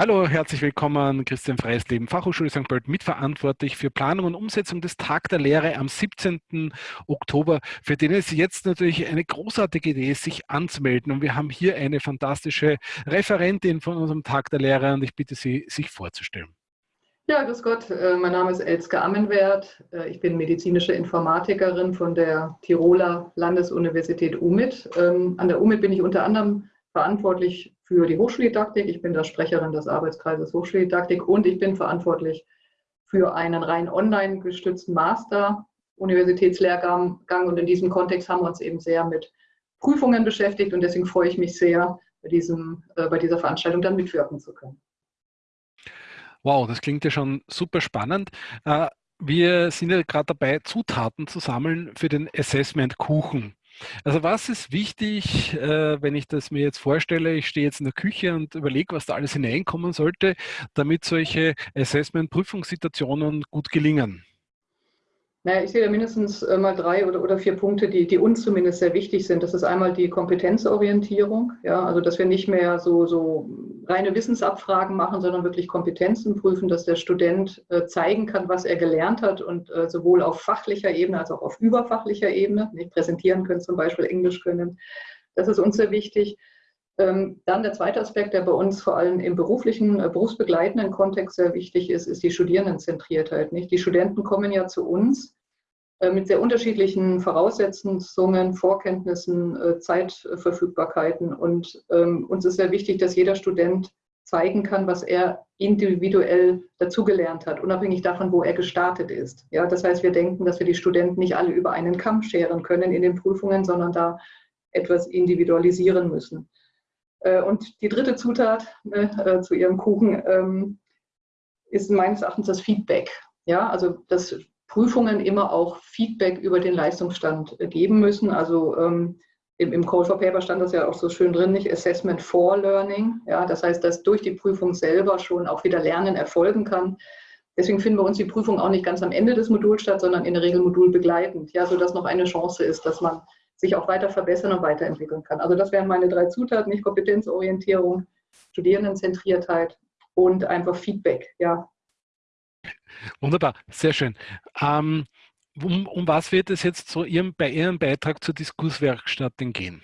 Hallo, herzlich willkommen, Christian Freisleben, Fachhochschule St. Pölten, mitverantwortlich für Planung und Umsetzung des Tag der Lehre am 17. Oktober, für den es jetzt natürlich eine großartige Idee ist, sich anzumelden. Und wir haben hier eine fantastische Referentin von unserem Tag der Lehre und ich bitte Sie, sich vorzustellen. Ja, grüß Gott, äh, mein Name ist Elske Ammenwert. Äh, ich bin medizinische Informatikerin von der Tiroler Landesuniversität UMIT. Ähm, an der UMIT bin ich unter anderem verantwortlich für die Hochschuldidaktik. Ich bin da Sprecherin des Arbeitskreises Hochschuldidaktik und ich bin verantwortlich für einen rein online gestützten Master Universitätslehrgang. Und in diesem Kontext haben wir uns eben sehr mit Prüfungen beschäftigt und deswegen freue ich mich sehr, bei, diesem, äh, bei dieser Veranstaltung dann mitwirken zu können. Wow, das klingt ja schon super spannend. Äh, wir sind ja gerade dabei, Zutaten zu sammeln für den Assessment Kuchen. Also was ist wichtig, äh, wenn ich das mir jetzt vorstelle, ich stehe jetzt in der Küche und überlege, was da alles hineinkommen sollte, damit solche Assessment-Prüfungssituationen gut gelingen? Naja, ich sehe da mindestens äh, mal drei oder, oder vier Punkte, die, die uns zumindest sehr wichtig sind. Das ist einmal die Kompetenzorientierung, ja, also dass wir nicht mehr so, so reine Wissensabfragen machen, sondern wirklich Kompetenzen prüfen, dass der Student äh, zeigen kann, was er gelernt hat und äh, sowohl auf fachlicher Ebene als auch auf überfachlicher Ebene, nicht präsentieren können, zum Beispiel Englisch können. Das ist uns sehr wichtig. Ähm, dann der zweite Aspekt, der bei uns vor allem im beruflichen, berufsbegleitenden Kontext sehr wichtig ist, ist die Studierendenzentriertheit. Nicht? Die Studenten kommen ja zu uns mit sehr unterschiedlichen Voraussetzungen, Vorkenntnissen, äh, Zeitverfügbarkeiten. Und ähm, uns ist sehr wichtig, dass jeder Student zeigen kann, was er individuell dazugelernt hat, unabhängig davon, wo er gestartet ist. Ja, das heißt, wir denken, dass wir die Studenten nicht alle über einen Kamm scheren können in den Prüfungen, sondern da etwas individualisieren müssen. Äh, und die dritte Zutat ne, äh, zu Ihrem Kuchen ähm, ist meines Erachtens das Feedback. Ja, also dass Prüfungen immer auch Feedback über den Leistungsstand äh, geben müssen. Also ähm, im, im Code for Paper stand das ja auch so schön drin, nicht Assessment for Learning. Ja, das heißt, dass durch die Prüfung selber schon auch wieder Lernen erfolgen kann. Deswegen finden wir uns die Prüfung auch nicht ganz am Ende des Moduls statt, sondern in der Regel modulbegleitend, ja, sodass noch eine Chance ist, dass man sich auch weiter verbessern und weiterentwickeln kann. Also das wären meine drei Zutaten, nicht Kompetenzorientierung, Studierendenzentriertheit und einfach Feedback, ja. Wunderbar, sehr schön. Ähm, um, um, was wird es jetzt so Ihrem, bei Ihrem Beitrag zur Diskurswerkstatt denn gehen?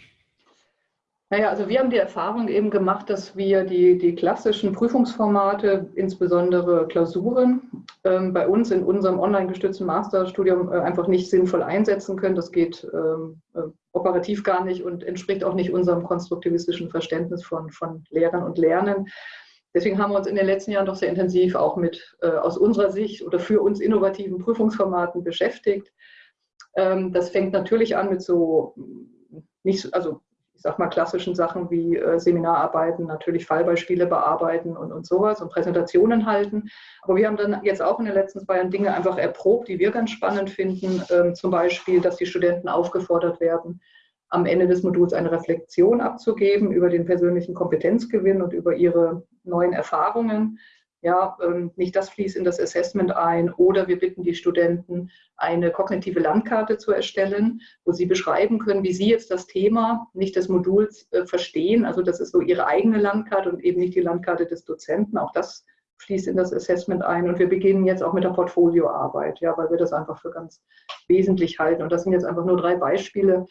Naja, also wir haben die Erfahrung eben gemacht, dass wir die, die klassischen Prüfungsformate, insbesondere Klausuren, ähm, bei uns in unserem online gestützten Masterstudium äh, einfach nicht sinnvoll einsetzen können. Das geht ähm, äh, operativ gar nicht und entspricht auch nicht unserem konstruktivistischen Verständnis von, von Lehren und Lernen. Deswegen haben wir uns in den letzten Jahren doch sehr intensiv auch mit äh, aus unserer Sicht oder für uns innovativen Prüfungsformaten beschäftigt. Ähm, das fängt natürlich an mit so nicht, also ich sag mal, klassischen Sachen wie äh, Seminararbeiten, natürlich Fallbeispiele bearbeiten und, und sowas und Präsentationen halten. Aber wir haben dann jetzt auch in den letzten zwei Jahren Dinge einfach erprobt, die wir ganz spannend finden. Ähm, zum Beispiel, dass die Studenten aufgefordert werden, am Ende des Moduls eine Reflexion abzugeben über den persönlichen Kompetenzgewinn und über ihre neuen Erfahrungen. Ja, ähm, nicht das fließt in das Assessment ein oder wir bitten die Studenten, eine kognitive Landkarte zu erstellen, wo sie beschreiben können, wie sie jetzt das Thema nicht des Moduls äh, verstehen. Also das ist so ihre eigene Landkarte und eben nicht die Landkarte des Dozenten. Auch das fließt in das Assessment ein. Und wir beginnen jetzt auch mit der Portfolioarbeit, ja, weil wir das einfach für ganz wesentlich halten. Und das sind jetzt einfach nur drei Beispiele,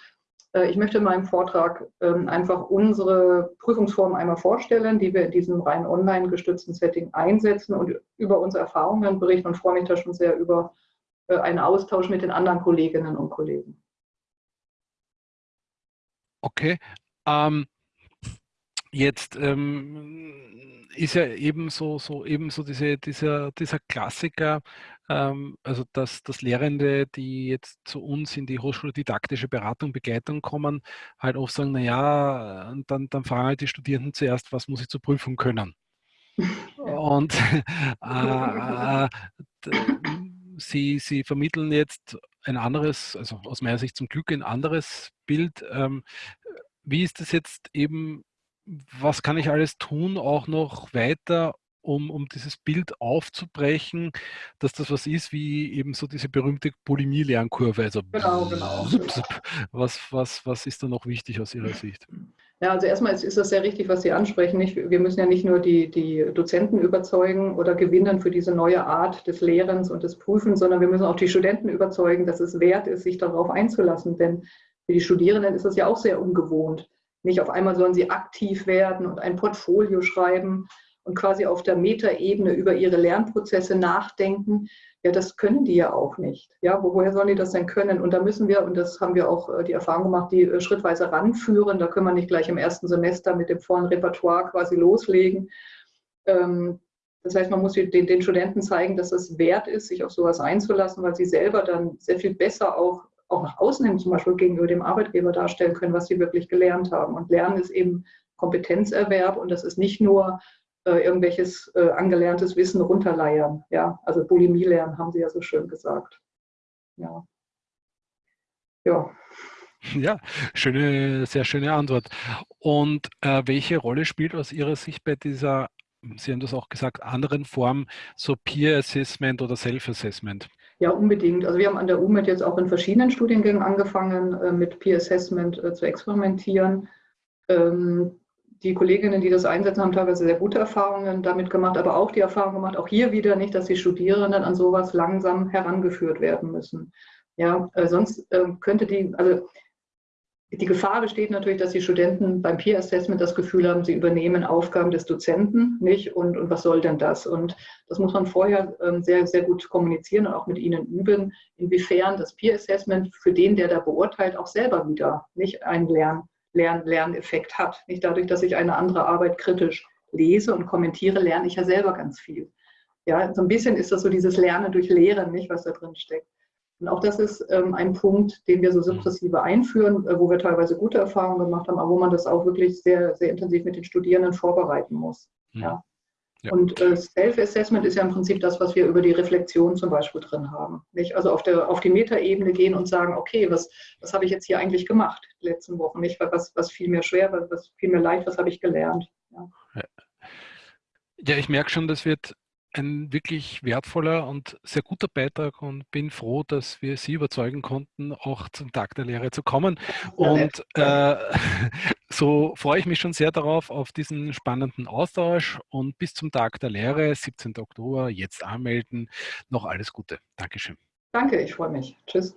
ich möchte in meinem Vortrag ähm, einfach unsere Prüfungsformen einmal vorstellen, die wir in diesem rein online gestützten Setting einsetzen und über unsere Erfahrungen berichten und freue mich da schon sehr über äh, einen Austausch mit den anderen Kolleginnen und Kollegen. Okay. Ähm, jetzt ähm, ist ja eben so, so, eben so diese, dieser, dieser Klassiker, ähm, also dass, dass Lehrende, die jetzt zu uns in die Hochschule didaktische Beratung, Begleitung kommen, halt oft sagen, naja, dann, dann fragen halt die Studierenden zuerst, was muss ich zur Prüfung können? Und äh, sie, sie vermitteln jetzt ein anderes, also aus meiner Sicht zum Glück ein anderes Bild. Ähm, wie ist das jetzt eben, was kann ich alles tun, auch noch weiter, um, um dieses Bild aufzubrechen, dass das was ist wie eben so diese berühmte Bulimie-Lernkurve. Also genau, genau. Was, was, was ist da noch wichtig aus Ihrer Sicht? Ja, also erstmal ist, ist das sehr richtig, was Sie ansprechen. Nicht? Wir müssen ja nicht nur die, die Dozenten überzeugen oder gewinnen für diese neue Art des Lehrens und des Prüfens, sondern wir müssen auch die Studenten überzeugen, dass es wert ist, sich darauf einzulassen. Denn für die Studierenden ist das ja auch sehr ungewohnt. Nicht auf einmal sollen sie aktiv werden und ein Portfolio schreiben und quasi auf der Metaebene über ihre Lernprozesse nachdenken. Ja, das können die ja auch nicht. Ja, woher sollen die das denn können? Und da müssen wir, und das haben wir auch äh, die Erfahrung gemacht, die äh, schrittweise ranführen. Da können wir nicht gleich im ersten Semester mit dem vollen Repertoire quasi loslegen. Ähm, das heißt, man muss den, den Studenten zeigen, dass es wert ist, sich auf sowas einzulassen, weil sie selber dann sehr viel besser auch, auch nach außen hin zum Beispiel gegenüber dem Arbeitgeber darstellen können, was sie wirklich gelernt haben. Und Lernen ist eben Kompetenzerwerb und das ist nicht nur äh, irgendwelches äh, angelerntes Wissen runterleiern. Ja? Also Bulimie lernen, haben Sie ja so schön gesagt. Ja. Ja. Ja, schöne, sehr schöne Antwort. Und äh, welche Rolle spielt aus Ihrer Sicht bei dieser, Sie haben das auch gesagt, anderen Form, so Peer Assessment oder Self-Assessment? Ja, unbedingt. Also wir haben an der UMED jetzt auch in verschiedenen Studiengängen angefangen, äh, mit Peer Assessment äh, zu experimentieren. Ähm, die Kolleginnen, die das einsetzen, haben teilweise sehr gute Erfahrungen damit gemacht, aber auch die Erfahrung gemacht, auch hier wieder nicht, dass die Studierenden an sowas langsam herangeführt werden müssen. Ja, äh, sonst äh, könnte die, also die Gefahr besteht natürlich, dass die Studenten beim Peer Assessment das Gefühl haben, sie übernehmen Aufgaben des Dozenten nicht und, und was soll denn das? Und das muss man vorher ähm, sehr, sehr gut kommunizieren und auch mit ihnen üben, inwiefern das Peer Assessment für den, der da beurteilt, auch selber wieder nicht ein Lern, Lern Lerneffekt hat. Nicht dadurch, dass ich eine andere Arbeit kritisch lese und kommentiere, lerne ich ja selber ganz viel. Ja, so ein bisschen ist das so dieses Lernen durch Lehren, nicht, was da drin steckt. Und auch das ist ähm, ein Punkt, den wir so sukzessive einführen, äh, wo wir teilweise gute Erfahrungen gemacht haben, aber wo man das auch wirklich sehr, sehr intensiv mit den Studierenden vorbereiten muss. Mhm. Ja. Ja. Und äh, Self-Assessment ist ja im Prinzip das, was wir über die Reflexion zum Beispiel drin haben. Nicht? Also auf, der, auf die Metaebene gehen und sagen, okay, was, was habe ich jetzt hier eigentlich gemacht die letzten Wochen? Nicht? Was, was fiel mir schwer, was, was fiel mir leicht, was habe ich gelernt? Ja. ja, ich merke schon, das wird ein wirklich wertvoller und sehr guter Beitrag und bin froh, dass wir Sie überzeugen konnten, auch zum Tag der Lehre zu kommen. Und äh, so freue ich mich schon sehr darauf, auf diesen spannenden Austausch und bis zum Tag der Lehre, 17. Oktober, jetzt anmelden. Noch alles Gute. Dankeschön. Danke, ich freue mich. Tschüss.